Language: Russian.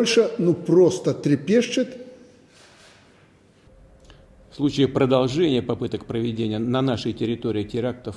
Польша ну просто трепещет. В случае продолжения попыток проведения на нашей территории терактов